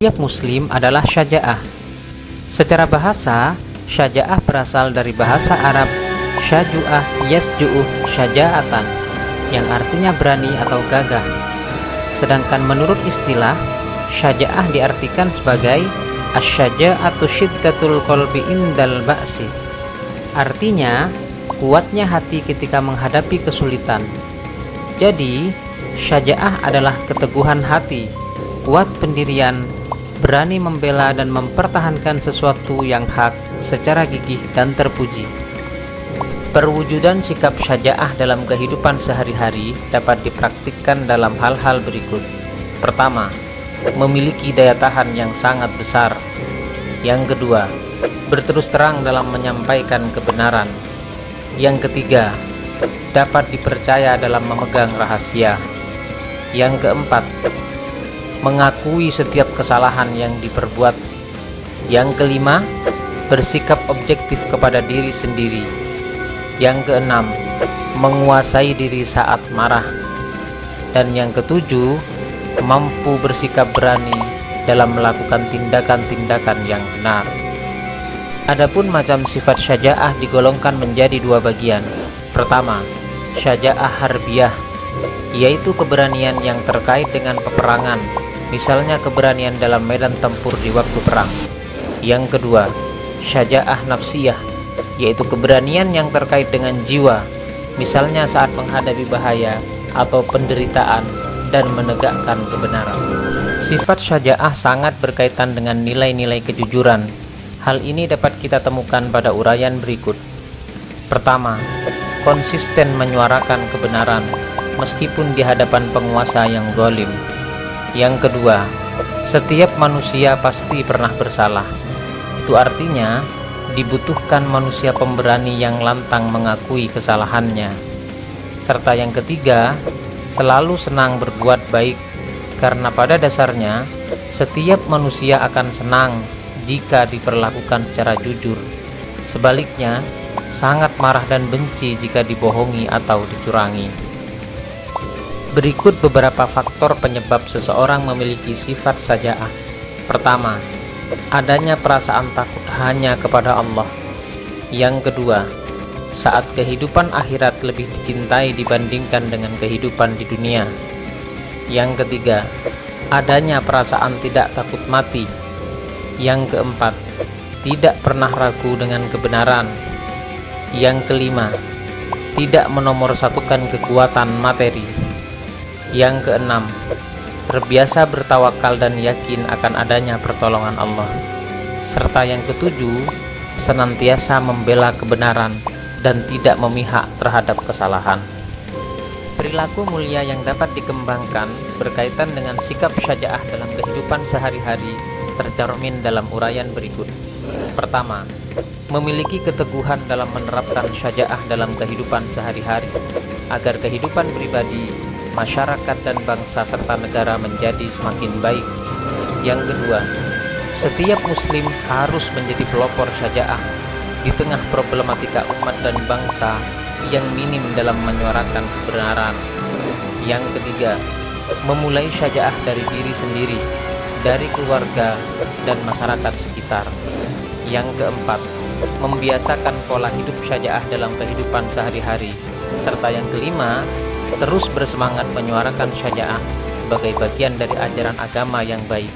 Setiap muslim adalah syaja'ah. Secara bahasa, syaja'ah berasal dari bahasa Arab syaju'ah yasju'uh syaja'atan yang artinya berani atau gagah. Sedangkan menurut istilah, syaja'ah diartikan sebagai asyaja'atu syiddatul qalbi indal ba'si. Artinya, kuatnya hati ketika menghadapi kesulitan. Jadi, syaja'ah adalah keteguhan hati, kuat pendirian, berani membela dan mempertahankan sesuatu yang hak secara gigih dan terpuji. Perwujudan sikap syaja'ah dalam kehidupan sehari-hari dapat dipraktikkan dalam hal-hal berikut. Pertama, memiliki daya tahan yang sangat besar. Yang kedua, berterus terang dalam menyampaikan kebenaran. Yang ketiga, dapat dipercaya dalam memegang rahasia. Yang keempat, mengakui setiap kesalahan yang diperbuat. Yang kelima, bersikap objektif kepada diri sendiri yang keenam, menguasai diri saat marah. Dan yang ketujuh, mampu bersikap berani dalam melakukan tindakan-tindakan yang benar. Adapun macam sifat syaja'ah digolongkan menjadi dua bagian. Pertama, syaja'ah harbiah, yaitu keberanian yang terkait dengan peperangan, misalnya keberanian dalam medan tempur di waktu perang. Yang kedua, syaja'ah nafsiyah, yaitu keberanian yang terkait dengan jiwa, misalnya saat menghadapi bahaya atau penderitaan dan menegakkan kebenaran. Sifat syaja'ah sangat berkaitan dengan nilai-nilai kejujuran. Hal ini dapat kita temukan pada uraian berikut. Pertama, konsisten menyuarakan kebenaran meskipun di hadapan penguasa yang zalim. Yang kedua, setiap manusia pasti pernah bersalah. Itu artinya dibutuhkan manusia pemberani yang lantang mengakui kesalahannya. Serta yang ketiga, selalu senang berbuat baik, karena pada dasarnya setiap manusia akan senang jika diperlakukan secara jujur. Sebaliknya, sangat marah dan benci jika dibohongi atau dicurangi. Berikut beberapa faktor penyebab seseorang memiliki sifat sajaah. Pertama, adanya perasaan takut hanya kepada Allah. Yang kedua, saat kehidupan akhirat lebih dicintai dibandingkan dengan kehidupan di dunia. Yang ketiga, adanya perasaan tidak takut mati. Yang keempat, tidak pernah ragu dengan kebenaran. Yang kelima, tidak menomorsatukan kekuatan materi. Yang keenam, terbiasa bertawakal dan yakin akan adanya pertolongan Allah. Serta yang ketujuh, senantiasa membela kebenaran dan tidak memihak terhadap kesalahan. Perilaku mulia yang dapat dikembangkan berkaitan dengan sikap syaja'ah dalam kehidupan sehari-hari tercermin dalam uraian berikut. Pertama, memiliki keteguhan dalam menerapkan syaja'ah dalam kehidupan sehari-hari agar kehidupan pribadi masyarakat dan bangsa serta negara menjadi semakin baik. Yang kedua, setiap muslim harus menjadi pelopor syaja'ah di tengah problematika umat dan bangsa yang minim dalam menyuarakan kebenaran. Yang ketiga, memulai syaja'ah dari diri sendiri, dari keluarga dan masyarakat sekitar. Yang keempat, membiasakan pola hidup syaja'ah dalam kehidupan sehari-hari. Serta yang kelima, terus bersemangat menyuarakan syaja'ah sebagai bagian dari ajaran agama yang baik.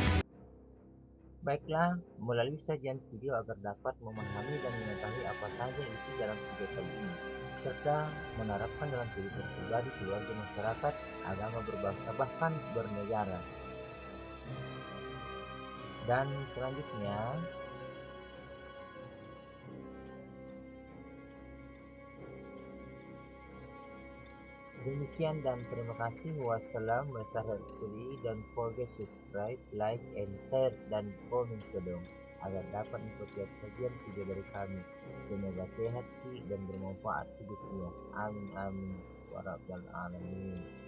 Baiklah, melalui sajian video agar dapat memahami dan mengetahui apa saja isi dalam video kali ini, serta menerapkan dalam kehidupan pribadi, keluarga, masyarakat, agama berbangsa, bahkan bernegara. Dan selanjutnya, Demikian dan terima kasih. Wassalam, wassalamualaikum dan forget subscribe, like, and share dan komen ke dong agar dapat mengikuti kajian video dari kami. Semoga sehat dan bermanfaat hidupnya. Amin amin. Warahmatullahi wabarakatuh.